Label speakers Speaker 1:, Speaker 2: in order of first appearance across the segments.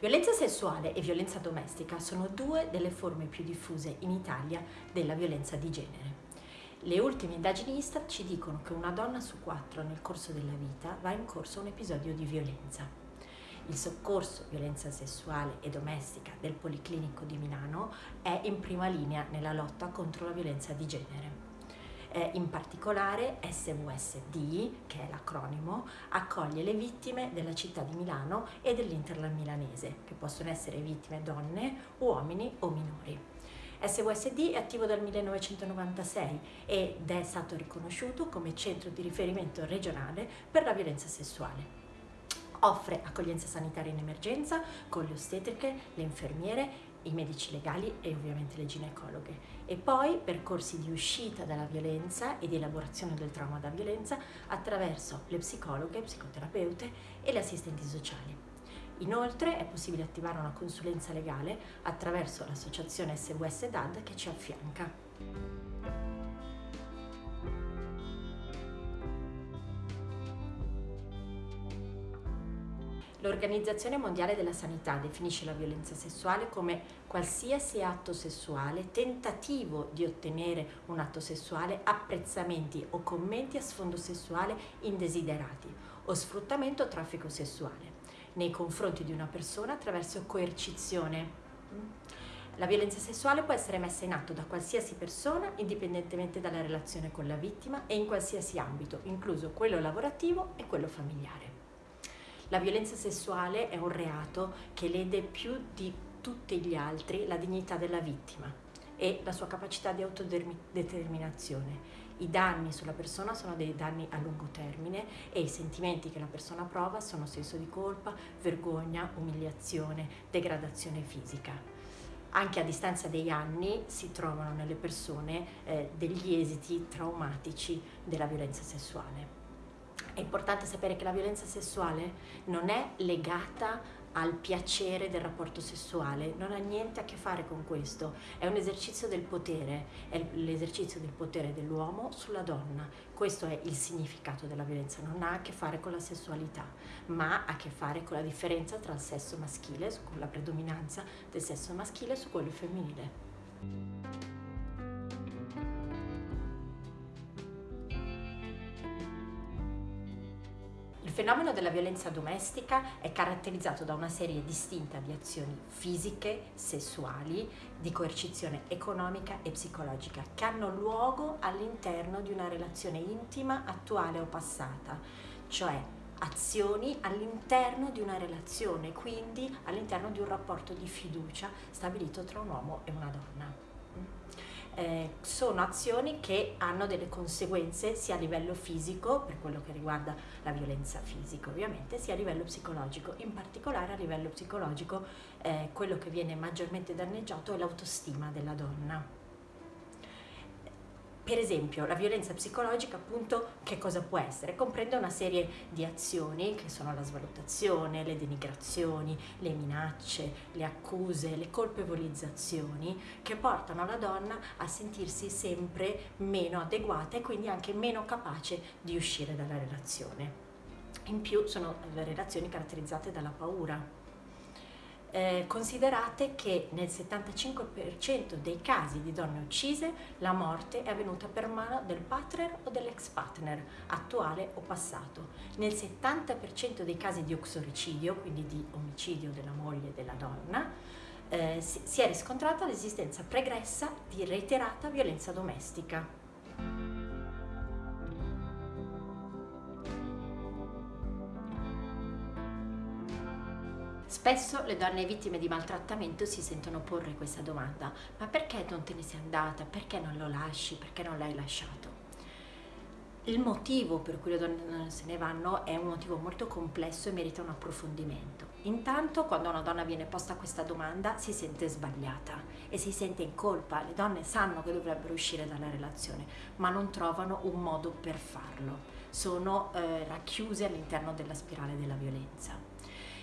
Speaker 1: Violenza sessuale e violenza domestica sono due delle forme più diffuse in Italia della violenza di genere. Le ultime indagini Istat ci dicono che una donna su quattro nel corso della vita va in corso un episodio di violenza. Il soccorso violenza sessuale e domestica del Policlinico di Milano è in prima linea nella lotta contro la violenza di genere. Eh, in particolare SVSD, che è l'acronimo, accoglie le vittime della città di Milano e dell'Interland milanese, che possono essere vittime donne, uomini o minori. SVSD è attivo dal 1996 ed è stato riconosciuto come centro di riferimento regionale per la violenza sessuale. Offre accoglienza sanitaria in emergenza con le ostetriche, le infermiere i medici legali e ovviamente le ginecologhe e poi percorsi di uscita dalla violenza e di elaborazione del trauma da violenza attraverso le psicologhe, psicoterapeute e le assistenti sociali. Inoltre è possibile attivare una consulenza legale attraverso l'associazione SWS DAD che ci affianca. L'Organizzazione Mondiale della Sanità definisce la violenza sessuale come qualsiasi atto sessuale, tentativo di ottenere un atto sessuale, apprezzamenti o commenti a sfondo sessuale indesiderati o sfruttamento o traffico sessuale nei confronti di una persona attraverso coercizione. La violenza sessuale può essere messa in atto da qualsiasi persona indipendentemente dalla relazione con la vittima e in qualsiasi ambito, incluso quello lavorativo e quello familiare. La violenza sessuale è un reato che lede più di tutti gli altri la dignità della vittima e la sua capacità di autodeterminazione. I danni sulla persona sono dei danni a lungo termine e i sentimenti che la persona prova sono senso di colpa, vergogna, umiliazione, degradazione fisica. Anche a distanza degli anni si trovano nelle persone eh, degli esiti traumatici della violenza sessuale. È importante sapere che la violenza sessuale non è legata al piacere del rapporto sessuale, non ha niente a che fare con questo, è un esercizio del potere, è l'esercizio del potere dell'uomo sulla donna, questo è il significato della violenza, non ha a che fare con la sessualità, ma ha a che fare con la differenza tra il sesso maschile, con la predominanza del sesso maschile su quello femminile. Il fenomeno della violenza domestica è caratterizzato da una serie distinta di azioni fisiche, sessuali, di coercizione economica e psicologica che hanno luogo all'interno di una relazione intima, attuale o passata, cioè azioni all'interno di una relazione, quindi all'interno di un rapporto di fiducia stabilito tra un uomo e una donna eh, sono azioni che hanno delle conseguenze sia a livello fisico, per quello che riguarda la violenza fisica ovviamente, sia a livello psicologico. In particolare a livello psicologico eh, quello che viene maggiormente danneggiato è l'autostima della donna. Per esempio, la violenza psicologica, appunto, che cosa può essere? Comprende una serie di azioni che sono la svalutazione, le denigrazioni, le minacce, le accuse, le colpevolizzazioni, che portano la donna a sentirsi sempre meno adeguata e quindi anche meno capace di uscire dalla relazione. In più sono relazioni caratterizzate dalla paura, eh, considerate che nel 75% dei casi di donne uccise la morte è avvenuta per mano del partner o dell'ex partner, attuale o passato. Nel 70% dei casi di uxoricidio, quindi di omicidio della moglie della donna, eh, si è riscontrata l'esistenza pregressa di reiterata violenza domestica. Spesso le donne vittime di maltrattamento si sentono porre questa domanda, ma perché non te ne sei andata? Perché non lo lasci? Perché non l'hai lasciato? Il motivo per cui le donne se ne vanno è un motivo molto complesso e merita un approfondimento. Intanto quando una donna viene posta questa domanda si sente sbagliata e si sente in colpa, le donne sanno che dovrebbero uscire dalla relazione ma non trovano un modo per farlo, sono eh, racchiuse all'interno della spirale della violenza.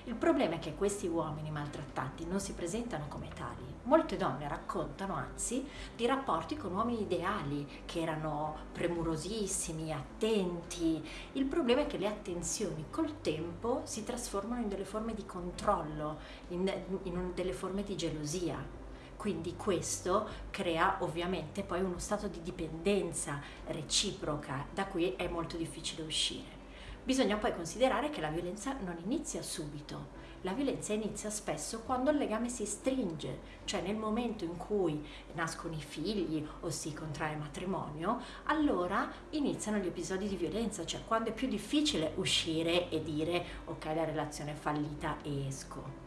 Speaker 1: Il problema è che questi uomini maltrattanti non si presentano come tali. Molte donne raccontano anzi di rapporti con uomini ideali che erano premurosissimi, attenti. Il problema è che le attenzioni col tempo si trasformano in delle forme di controllo, in, in delle forme di gelosia. Quindi questo crea ovviamente poi uno stato di dipendenza reciproca da cui è molto difficile uscire. Bisogna poi considerare che la violenza non inizia subito, la violenza inizia spesso quando il legame si stringe, cioè nel momento in cui nascono i figli o si contrae matrimonio, allora iniziano gli episodi di violenza, cioè quando è più difficile uscire e dire ok la relazione è fallita e esco.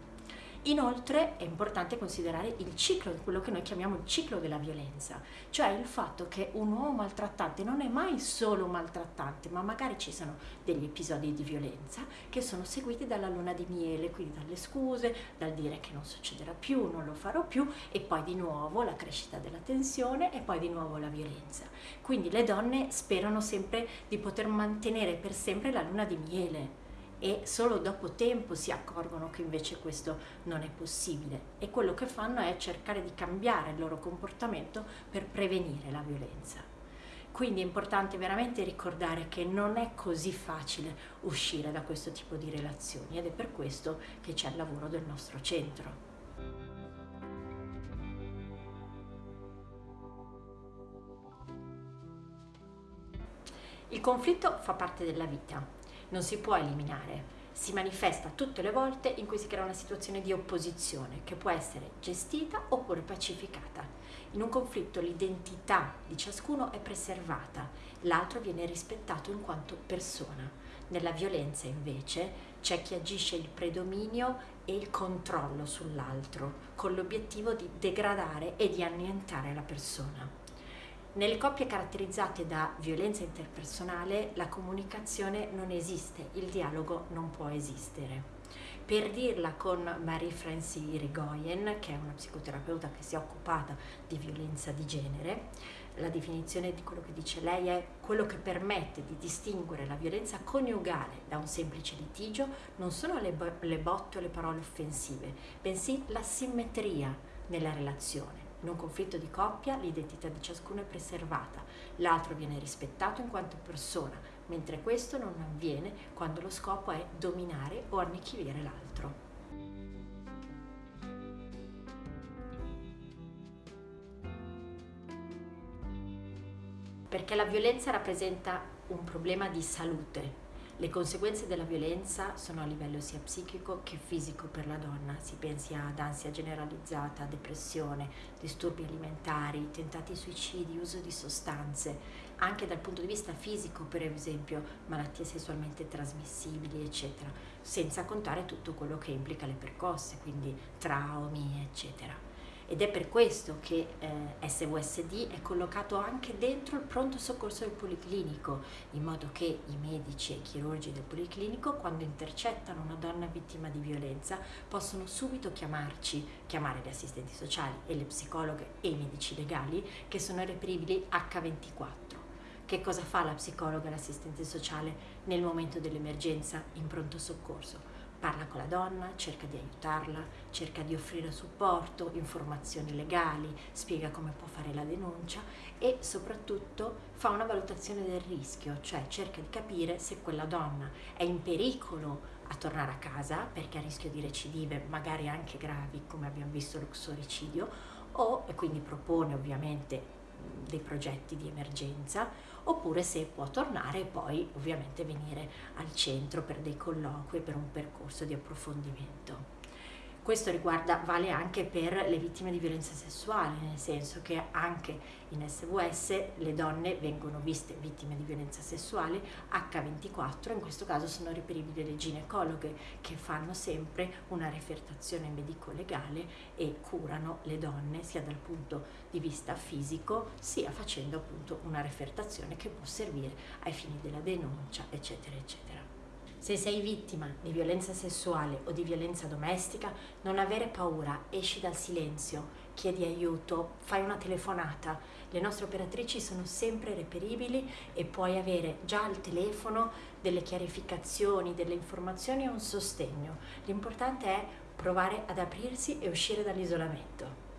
Speaker 1: Inoltre è importante considerare il ciclo, quello che noi chiamiamo il ciclo della violenza, cioè il fatto che un uomo maltrattante non è mai solo maltrattante, ma magari ci sono degli episodi di violenza che sono seguiti dalla luna di miele, quindi dalle scuse, dal dire che non succederà più, non lo farò più e poi di nuovo la crescita della tensione e poi di nuovo la violenza. Quindi le donne sperano sempre di poter mantenere per sempre la luna di miele e solo dopo tempo si accorgono che invece questo non è possibile e quello che fanno è cercare di cambiare il loro comportamento per prevenire la violenza. Quindi è importante veramente ricordare che non è così facile uscire da questo tipo di relazioni ed è per questo che c'è il lavoro del nostro centro. Il conflitto fa parte della vita non si può eliminare, si manifesta tutte le volte in cui si crea una situazione di opposizione che può essere gestita oppure pacificata. In un conflitto l'identità di ciascuno è preservata, l'altro viene rispettato in quanto persona. Nella violenza invece c'è chi agisce il predominio e il controllo sull'altro con l'obiettivo di degradare e di annientare la persona. Nelle coppie caratterizzate da violenza interpersonale la comunicazione non esiste, il dialogo non può esistere. Per dirla con Marie-France Irigoyen, che è una psicoterapeuta che si è occupata di violenza di genere, la definizione di quello che dice lei è quello che permette di distinguere la violenza coniugale da un semplice litigio non sono le, bo- le botte o le parole offensive, bensì la simmetria nella relazione in un conflitto di coppia l'identità di ciascuno è preservata, l'altro viene rispettato in quanto persona, mentre questo non avviene quando lo scopo è dominare o annichilire l'altro. Perché la violenza rappresenta un problema di salute, le conseguenze della violenza sono a livello sia psichico che fisico per la donna, si pensi ad ansia generalizzata, depressione, disturbi alimentari, tentati suicidi, uso di sostanze, anche dal punto di vista fisico, per esempio malattie sessualmente trasmissibili, eccetera, senza contare tutto quello che implica le percosse, quindi traumi, eccetera ed è per questo che eh, SVSD è collocato anche dentro il pronto soccorso del policlinico, in modo che i medici e i chirurgi del policlinico, quando intercettano una donna vittima di violenza, possono subito chiamarci, chiamare le assistenti sociali e le psicologhe e i medici legali che sono reperibili H24. Che cosa fa la psicologa e l'assistente sociale nel momento dell'emergenza in pronto soccorso? Parla con la donna, cerca di aiutarla, cerca di offrire supporto, informazioni legali, spiega come può fare la denuncia e soprattutto fa una valutazione del rischio, cioè cerca di capire se quella donna è in pericolo a tornare a casa perché ha rischio di recidive, magari anche gravi come abbiamo visto l'uxoricidio, o e quindi propone ovviamente dei progetti di emergenza oppure se può tornare e poi ovviamente venire al centro per dei colloqui, per un percorso di approfondimento. Questo riguarda, vale anche per le vittime di violenza sessuale, nel senso che anche in SVS le donne vengono viste vittime di violenza sessuale H24, in questo caso sono reperibili le ginecologhe che fanno sempre una refertazione medico-legale e curano le donne sia dal punto di vista fisico sia facendo appunto una refertazione che può servire ai fini della denuncia eccetera eccetera. Se sei vittima di violenza sessuale o di violenza domestica, non avere paura, esci dal silenzio, chiedi aiuto, fai una telefonata. Le nostre operatrici sono sempre reperibili e puoi avere già al telefono delle chiarificazioni, delle informazioni e un sostegno. L'importante è provare ad aprirsi e uscire dall'isolamento.